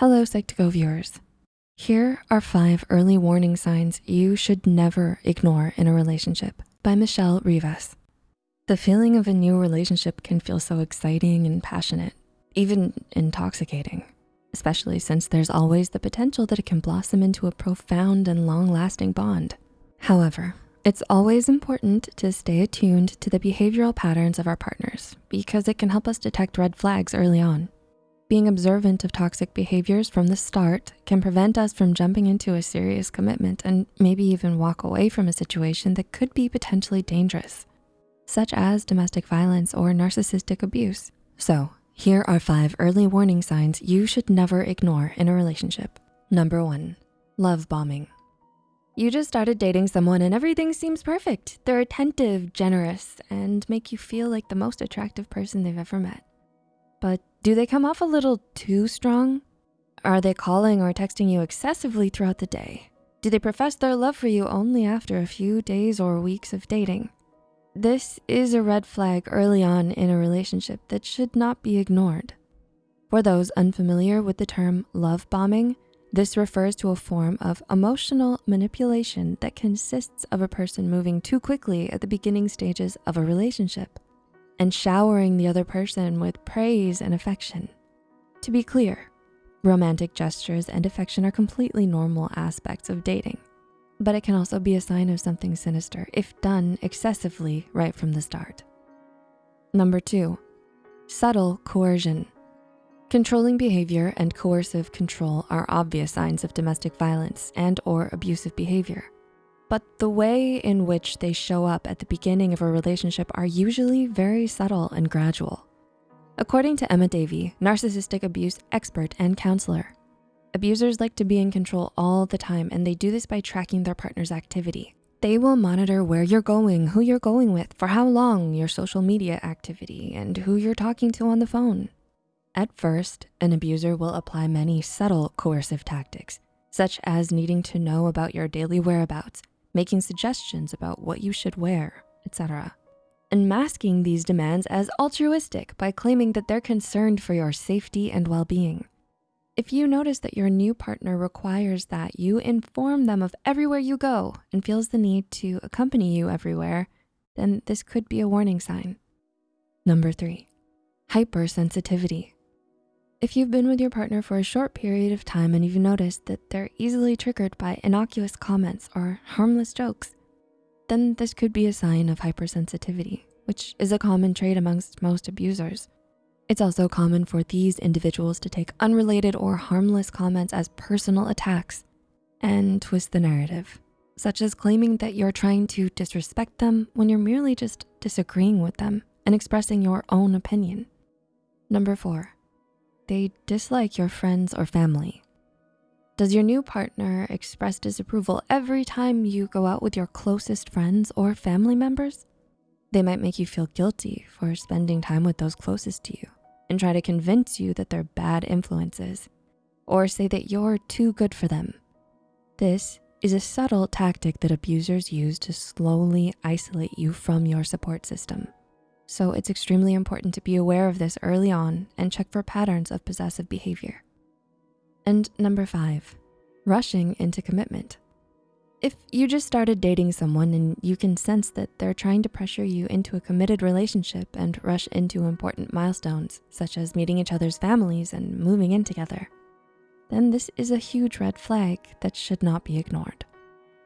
Hello, Psych2Go viewers. Here are five early warning signs you should never ignore in a relationship by Michelle Rivas. The feeling of a new relationship can feel so exciting and passionate, even intoxicating, especially since there's always the potential that it can blossom into a profound and long-lasting bond. However, it's always important to stay attuned to the behavioral patterns of our partners because it can help us detect red flags early on. Being observant of toxic behaviors from the start can prevent us from jumping into a serious commitment and maybe even walk away from a situation that could be potentially dangerous, such as domestic violence or narcissistic abuse. So here are five early warning signs you should never ignore in a relationship. Number one, love bombing. You just started dating someone and everything seems perfect. They're attentive, generous, and make you feel like the most attractive person they've ever met. But do they come off a little too strong? Are they calling or texting you excessively throughout the day? Do they profess their love for you only after a few days or weeks of dating? This is a red flag early on in a relationship that should not be ignored. For those unfamiliar with the term love bombing, this refers to a form of emotional manipulation that consists of a person moving too quickly at the beginning stages of a relationship and showering the other person with praise and affection. To be clear, romantic gestures and affection are completely normal aspects of dating, but it can also be a sign of something sinister if done excessively right from the start. Number two, subtle coercion. Controlling behavior and coercive control are obvious signs of domestic violence and or abusive behavior but the way in which they show up at the beginning of a relationship are usually very subtle and gradual. According to Emma Davey, narcissistic abuse expert and counselor, abusers like to be in control all the time and they do this by tracking their partner's activity. They will monitor where you're going, who you're going with, for how long, your social media activity, and who you're talking to on the phone. At first, an abuser will apply many subtle coercive tactics, such as needing to know about your daily whereabouts, making suggestions about what you should wear, etc. And masking these demands as altruistic by claiming that they're concerned for your safety and well-being. If you notice that your new partner requires that you inform them of everywhere you go and feels the need to accompany you everywhere, then this could be a warning sign. Number three, hypersensitivity. If you've been with your partner for a short period of time and you've noticed that they're easily triggered by innocuous comments or harmless jokes, then this could be a sign of hypersensitivity, which is a common trait amongst most abusers. It's also common for these individuals to take unrelated or harmless comments as personal attacks and twist the narrative, such as claiming that you're trying to disrespect them when you're merely just disagreeing with them and expressing your own opinion. Number four, they dislike your friends or family? Does your new partner express disapproval every time you go out with your closest friends or family members? They might make you feel guilty for spending time with those closest to you and try to convince you that they're bad influences or say that you're too good for them. This is a subtle tactic that abusers use to slowly isolate you from your support system. So it's extremely important to be aware of this early on and check for patterns of possessive behavior. And number five, rushing into commitment. If you just started dating someone and you can sense that they're trying to pressure you into a committed relationship and rush into important milestones, such as meeting each other's families and moving in together, then this is a huge red flag that should not be ignored.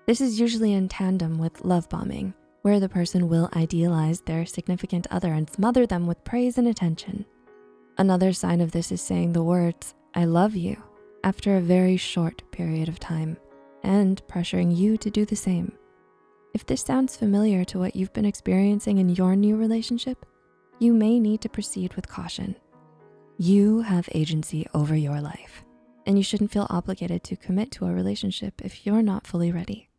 This is usually in tandem with love bombing, where the person will idealize their significant other and smother them with praise and attention. Another sign of this is saying the words, I love you, after a very short period of time and pressuring you to do the same. If this sounds familiar to what you've been experiencing in your new relationship, you may need to proceed with caution. You have agency over your life and you shouldn't feel obligated to commit to a relationship if you're not fully ready.